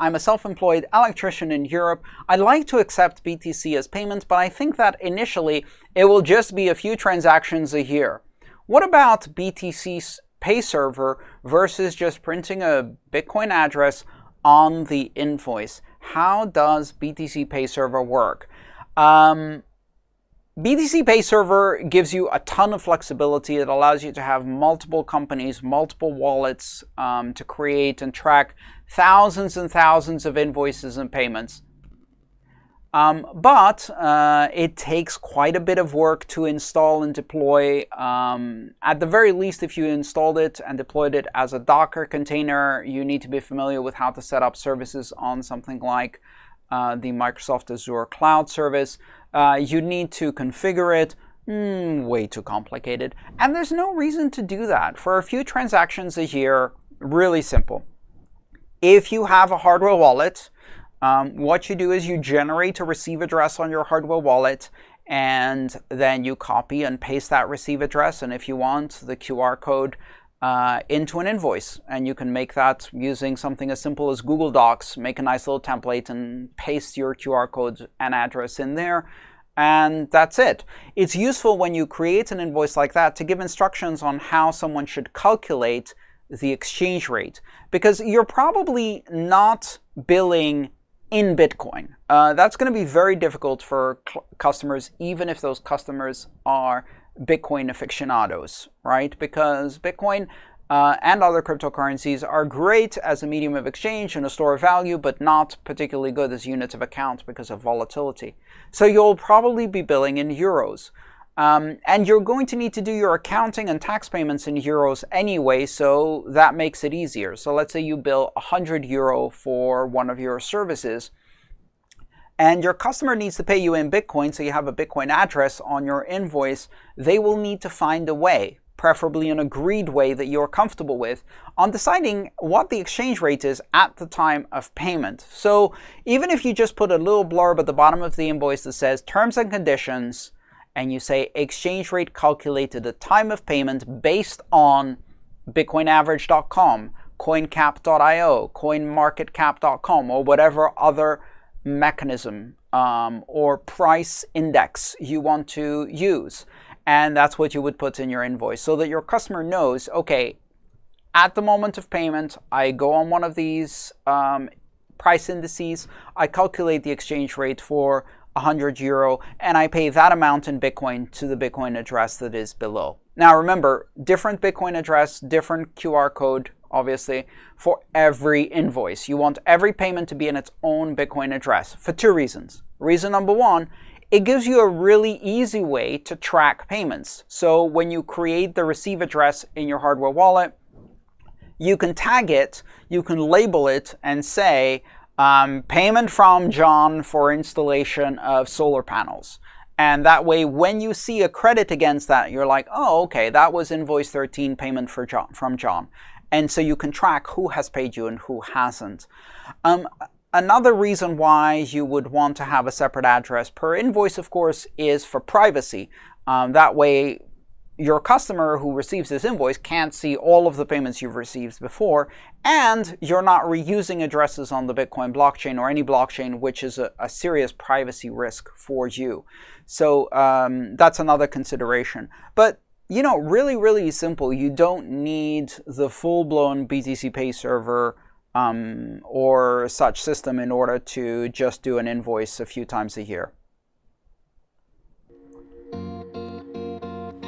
I'm a self-employed electrician in Europe. I'd like to accept BTC as payment, but I think that initially it will just be a few transactions a year. What about BTC's pay server versus just printing a Bitcoin address on the invoice? How does BTCPay Server work? Um, BTCPay Server gives you a ton of flexibility. It allows you to have multiple companies, multiple wallets um, to create and track thousands and thousands of invoices and payments. Um, but uh, it takes quite a bit of work to install and deploy. Um, at the very least, if you installed it and deployed it as a Docker container, you need to be familiar with how to set up services on something like uh, the Microsoft Azure Cloud Service. Uh, you need to configure it. Mm, way too complicated. And there's no reason to do that. For a few transactions a year, really simple. If you have a hardware wallet, um, what you do is you generate a receive address on your hardware wallet, and then you copy and paste that receive address. And if you want the QR code uh, into an invoice. And you can make that using something as simple as Google Docs. Make a nice little template and paste your QR code and address in there. And that's it. It's useful when you create an invoice like that to give instructions on how someone should calculate the exchange rate. Because you're probably not billing in Bitcoin. Uh, that's going to be very difficult for customers, even if those customers are Bitcoin aficionados, right? Because Bitcoin uh, and other cryptocurrencies are great as a medium of exchange and a store of value, but not particularly good as units of account because of volatility. So you'll probably be billing in euros. Um, and you're going to need to do your accounting and tax payments in euros anyway, so that makes it easier. So let's say you bill 100 euro for one of your services and your customer needs to pay you in Bitcoin, so you have a Bitcoin address on your invoice, they will need to find a way, preferably an agreed way that you're comfortable with, on deciding what the exchange rate is at the time of payment. So even if you just put a little blurb at the bottom of the invoice that says terms and conditions, and you say exchange rate calculated at time of payment based on bitcoinaverage.com, coincap.io, coinmarketcap.com, or whatever other mechanism um, or price index you want to use. And that's what you would put in your invoice so that your customer knows, okay, at the moment of payment, I go on one of these um, price indices, I calculate the exchange rate for 100 euro, and I pay that amount in Bitcoin to the Bitcoin address that is below. Now remember, different Bitcoin address, different QR code, obviously, for every invoice. You want every payment to be in its own Bitcoin address for two reasons. Reason number one, it gives you a really easy way to track payments. So when you create the receive address in your hardware wallet, you can tag it, you can label it, and say, um, payment from John for installation of solar panels. And that way, when you see a credit against that, you're like, oh, okay, that was invoice 13 payment for John, from John. And so you can track who has paid you and who hasn't. Um, another reason why you would want to have a separate address per invoice, of course, is for privacy. Um, that way, your customer who receives this invoice can't see all of the payments you've received before, and you're not reusing addresses on the Bitcoin blockchain or any blockchain, which is a, a serious privacy risk for you. So um, that's another consideration. But you know, really, really simple. You don't need the full-blown BTCPay Server um, or such system in order to just do an invoice a few times a year.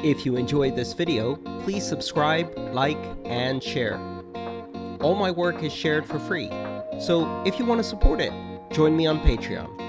If you enjoyed this video, please subscribe, like, and share. All my work is shared for free, so if you want to support it, join me on Patreon.